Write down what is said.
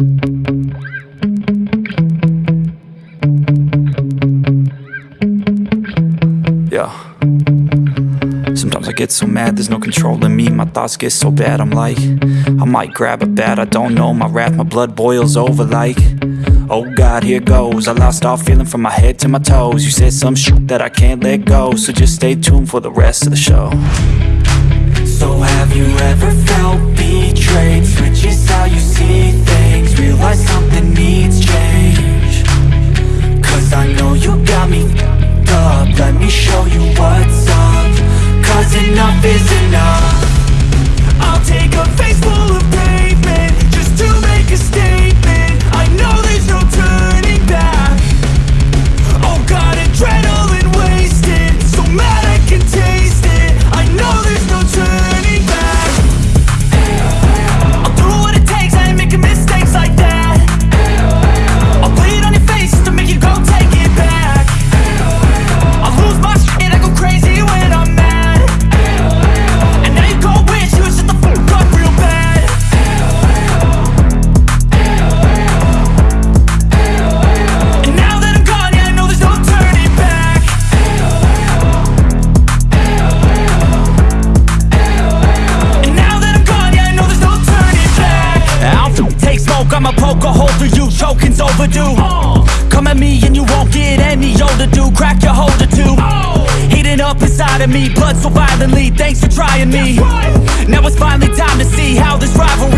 Yeah. Sometimes I get so mad, there's no control in me. My thoughts get so bad, I'm like I might grab a bat, I don't know My wrath, my blood boils over like Oh God, here goes. I lost all feeling from my head to my toes. You said some shit that I can't let go So just stay tuned for the rest of the show know you got me up. Let me show you what's up. Cause enough is enough choking's overdue. Come at me and you won't get any older, dude, crack your holder too. Heating up inside of me, blood so violently, thanks for trying me. Now it's finally time to see how this rivalry